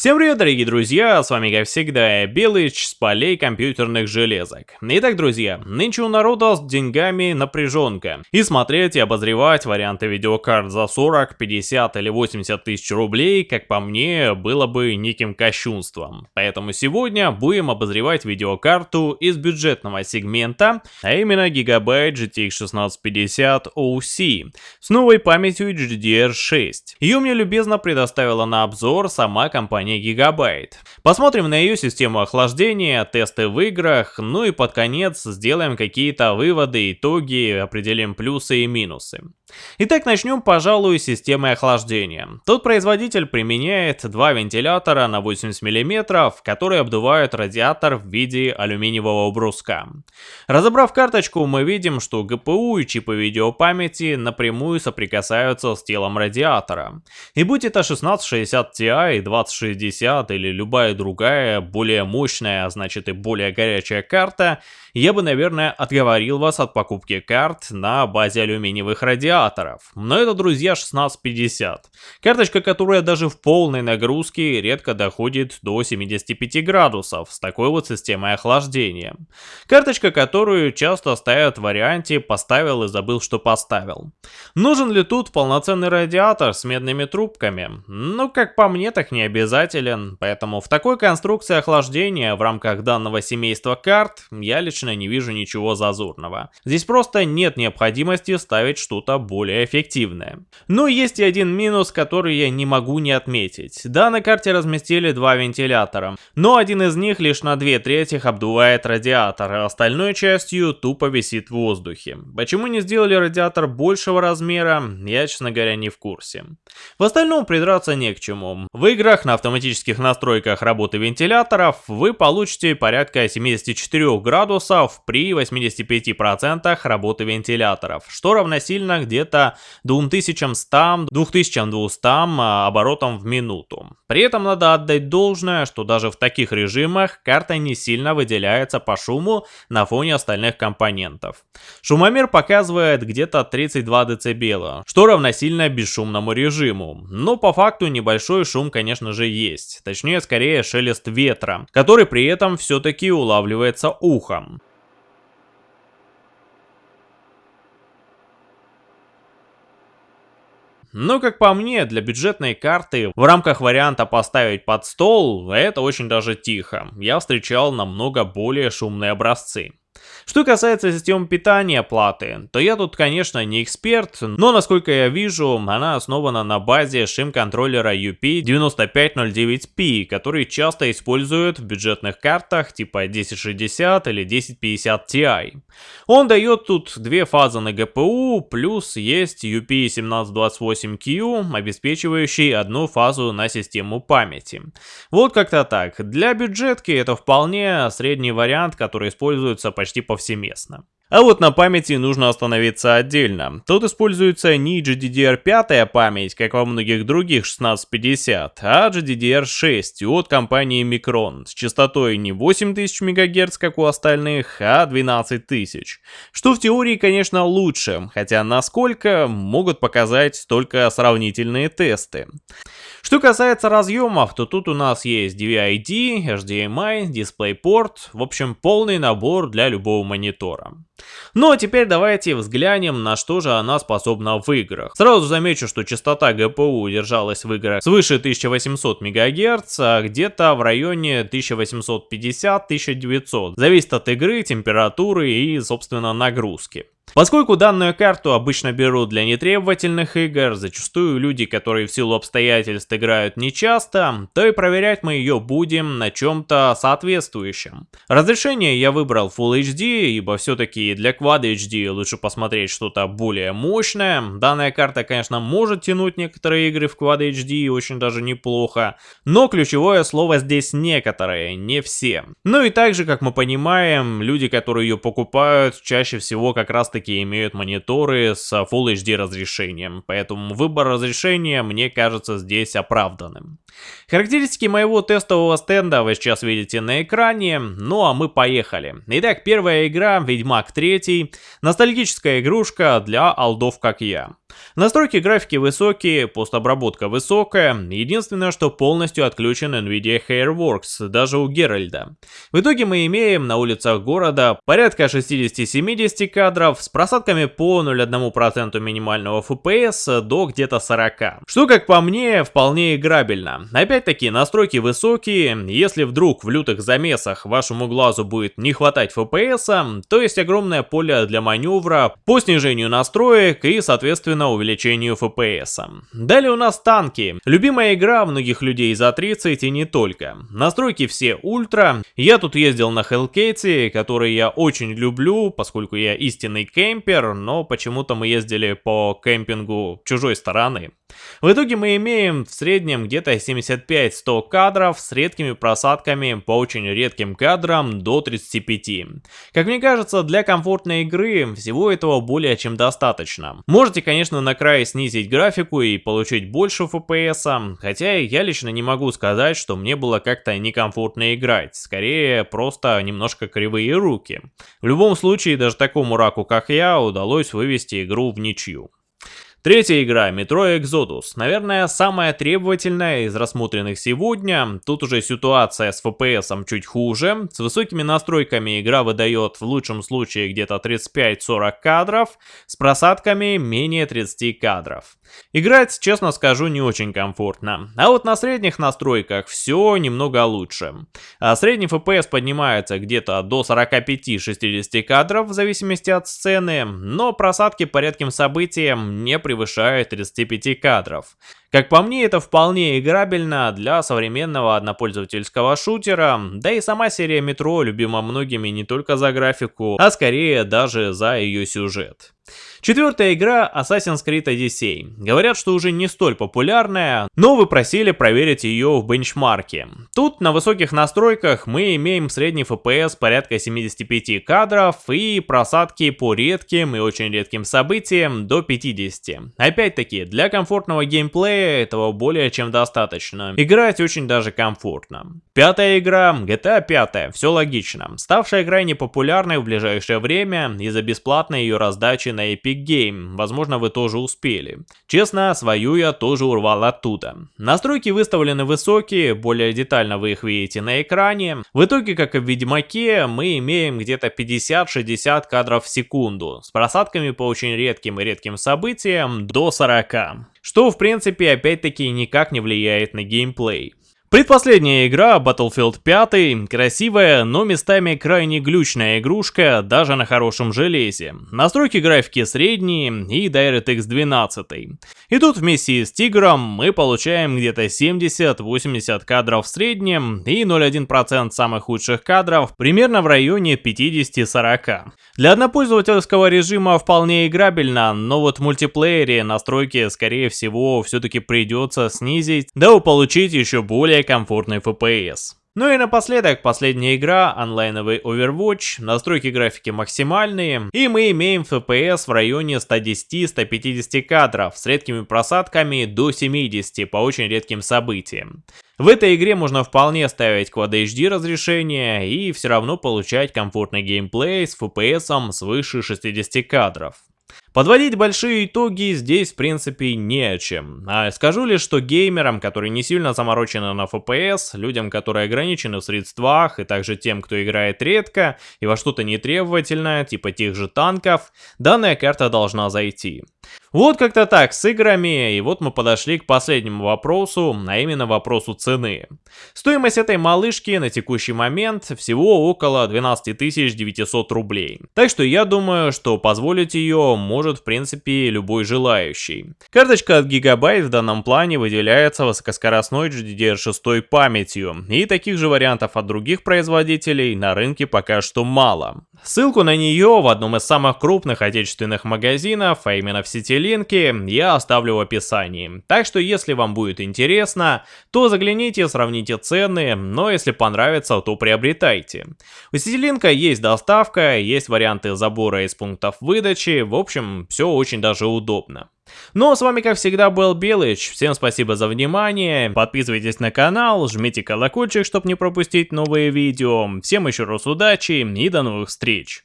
Всем привет, дорогие друзья, с вами как всегда Белыч с полей компьютерных железок. Итак, друзья, нынче у народа с деньгами напряженка. И смотреть и обозревать варианты видеокарт за 40, 50 или 80 тысяч рублей, как по мне, было бы неким кощунством. Поэтому сегодня будем обозревать видеокарту из бюджетного сегмента, а именно Gigabyte GTX 1650 OC с новой памятью GDDR6. Ее мне любезно предоставила на обзор сама компания компании Gigabyte. Посмотрим на ее систему охлаждения, тесты в играх, ну и под конец сделаем какие-то выводы, итоги, определим плюсы и минусы. Итак, начнем, пожалуй, с системы охлаждения. Тут производитель применяет два вентилятора на 80 мм, которые обдувают радиатор в виде алюминиевого бруска. Разобрав карточку, мы видим, что ГПУ и чипы видеопамяти напрямую соприкасаются с телом радиатора. И будь это 1660 Ti, 2060 или любая другая, более мощная, а значит и более горячая карта, я бы, наверное, отговорил вас от покупки карт на базе алюминиевых радиаторов. Но это, друзья, 1650. Карточка, которая даже в полной нагрузке редко доходит до 75 градусов с такой вот системой охлаждения. Карточка, которую часто ставят в варианте «поставил и забыл, что поставил». Нужен ли тут полноценный радиатор с медными трубками? Ну, как по мне, так не обязателен, поэтому в такой конструкции охлаждения в рамках данного семейства карт я лично не вижу ничего зазорного. Здесь просто нет необходимости ставить что-то более эффективное. Но есть и один минус, который я не могу не отметить. Да, на карте разместили два вентилятора, но один из них лишь на две трети обдувает радиатор, а остальной частью тупо висит в воздухе. Почему не сделали радиатор большего размера, я, честно говоря, не в курсе. В остальном придраться не к чему. В играх на автоматических настройках работы вентиляторов вы получите порядка 74 градусов при 85% работы вентиляторов, что равносильно где-то 2100-2200 а, оборотам в минуту. При этом надо отдать должное, что даже в таких режимах карта не сильно выделяется по шуму на фоне остальных компонентов. Шумомер показывает где-то 32 дБ, что равносильно бесшумному режиму. Но по факту небольшой шум, конечно же, есть. Точнее, скорее шелест ветра, который при этом все-таки улавливается ухом. Но, как по мне, для бюджетной карты в рамках варианта поставить под стол, это очень даже тихо. Я встречал намного более шумные образцы. Что касается системы питания платы, то я тут, конечно, не эксперт, но, насколько я вижу, она основана на базе шим-контроллера UP9509P, который часто используют в бюджетных картах типа 1060 или 1050 Ti. Он дает тут две фазы на GPU, плюс есть UP1728Q, обеспечивающий одну фазу на систему памяти. Вот как-то так. Для бюджетки это вполне средний вариант, который используется почти повсеместно. А вот на памяти нужно остановиться отдельно. Тут используется не GDDR5 память, как во многих других 1650, а GDDR6 от компании Micron с частотой не 8000 МГц, как у остальных, а 12000. Что в теории, конечно, лучше, хотя насколько могут показать только сравнительные тесты. Что касается разъемов, то тут у нас есть DVI-D, HDMI, DisplayPort, в общем полный набор для любого монитора. Ну а теперь давайте взглянем, на что же она способна в играх. Сразу замечу, что частота GPU держалась в играх свыше 1800 МГц, а где-то в районе 1850-1900. Зависит от игры, температуры и, собственно, нагрузки. Поскольку данную карту обычно берут для нетребовательных игр, зачастую люди, которые в силу обстоятельств играют нечасто, то и проверять мы ее будем на чем-то соответствующем. Разрешение я выбрал Full HD, ибо все-таки для Quad HD лучше посмотреть что-то более мощное. Данная карта, конечно, может тянуть некоторые игры в Quad HD очень даже неплохо, но ключевое слово здесь некоторые, не все. Ну и также, как мы понимаем, люди, которые ее покупают, чаще всего как раз таки таки имеют мониторы с Full HD разрешением, поэтому выбор разрешения мне кажется здесь оправданным. Характеристики моего тестового стенда вы сейчас видите на экране, ну а мы поехали. Итак, первая игра, Ведьмак 3, ностальгическая игрушка для алдов как я. Настройки графики высокие, постобработка высокая, единственное, что полностью отключен NVIDIA Hairworks, даже у Геральда. В итоге мы имеем на улицах города порядка 60-70 кадров с просадками по 0,1% минимального FPS до где-то 40. Что, как по мне, вполне играбельно. Опять-таки, настройки высокие, если вдруг в лютых замесах вашему глазу будет не хватать FPS, то есть огромное поле для маневра по снижению настроек и, соответственно, увеличению FPS. Далее у нас танки. Любимая игра многих людей за 30 и не только. Настройки все ультра. Я тут ездил на Hellcat, который я очень люблю, поскольку я истинный кемпер, но почему-то мы ездили по кемпингу чужой стороны. В итоге мы имеем в среднем где-то 75-100 кадров с редкими просадками по очень редким кадрам до 35. Как мне кажется, для комфортной игры всего этого более чем достаточно. Можете, конечно, на край снизить графику и получить больше FPS, хотя я лично не могу сказать, что мне было как-то некомфортно играть, скорее просто немножко кривые руки. В любом случае, даже такому раку, как я, удалось вывести игру в ничью. Третья игра, Metro Exodus. Наверное, самая требовательная из рассмотренных сегодня. Тут уже ситуация с FPS чуть хуже. С высокими настройками игра выдает в лучшем случае где-то 35-40 кадров, с просадками менее 30 кадров. Играть, честно скажу, не очень комфортно. А вот на средних настройках все немного лучше. А средний FPS поднимается где-то до 45-60 кадров в зависимости от сцены, но просадки по редким событиям не превышают 35 кадров. Как по мне, это вполне играбельно для современного однопользовательского шутера, да и сама серия Метро любима многими не только за графику, а скорее даже за ее сюжет. Четвертая игра Assassin's Creed Odyssey. Говорят, что уже не столь популярная, но вы просили проверить ее в бенчмарке. Тут на высоких настройках мы имеем средний FPS порядка 75 кадров и просадки по редким и очень редким событиям до 50. Опять-таки, для комфортного геймплея этого более чем достаточно. Играть очень даже комфортно. Пятая игра GTA 5, все логично. Ставшая крайне популярной в ближайшее время из-за бесплатной ее раздачи на Epic Epic Game, возможно вы тоже успели. Честно, свою я тоже урвал оттуда. Настройки выставлены высокие, более детально вы их видите на экране. В итоге, как и в Ведьмаке, мы имеем где-то 50-60 кадров в секунду, с просадками по очень редким и редким событиям до 40. Что в принципе опять-таки никак не влияет на геймплей. Предпоследняя игра, Battlefield 5, красивая, но местами крайне глючная игрушка, даже на хорошем железе. Настройки графики средние и DirectX 12. И тут вместе с Тигром мы получаем где-то 70-80 кадров в среднем и 0,1% самых худших кадров примерно в районе 50-40. Для однопользовательского режима вполне играбельно, но вот в мультиплеере настройки скорее всего все-таки придется снизить, дабы получить еще более более комфортный FPS. Ну и напоследок, последняя игра, онлайновый Overwatch, настройки графики максимальные, и мы имеем FPS в районе 110-150 кадров с редкими просадками до 70 по очень редким событиям. В этой игре можно вполне ставить Quad HD разрешение и все равно получать комфортный геймплей с FPS свыше 60 кадров. Подводить большие итоги здесь в принципе не о чем. А скажу лишь, что геймерам, которые не сильно заморочены на FPS, людям, которые ограничены в средствах, и также тем, кто играет редко и во что-то нетребовательное, типа тех же танков, данная карта должна зайти. Вот как-то так с играми, и вот мы подошли к последнему вопросу, а именно вопросу цены. Стоимость этой малышки на текущий момент всего около 12 900 рублей. Так что я думаю, что позволить ее может в принципе любой желающий. Карточка от Gigabyte в данном плане выделяется высокоскоростной GDDR6 памятью, и таких же вариантов от других производителей на рынке пока что мало. Ссылку на нее в одном из самых крупных отечественных магазинов, а именно в сети линки, я оставлю в описании. Так что если вам будет интересно, то загляните, сравните цены, но если понравится, то приобретайте. У сети линка есть доставка, есть варианты забора из пунктов выдачи, в все очень даже удобно. Ну а с вами как всегда был Белыч, всем спасибо за внимание, подписывайтесь на канал, жмите колокольчик, чтобы не пропустить новые видео, всем еще раз удачи и до новых встреч.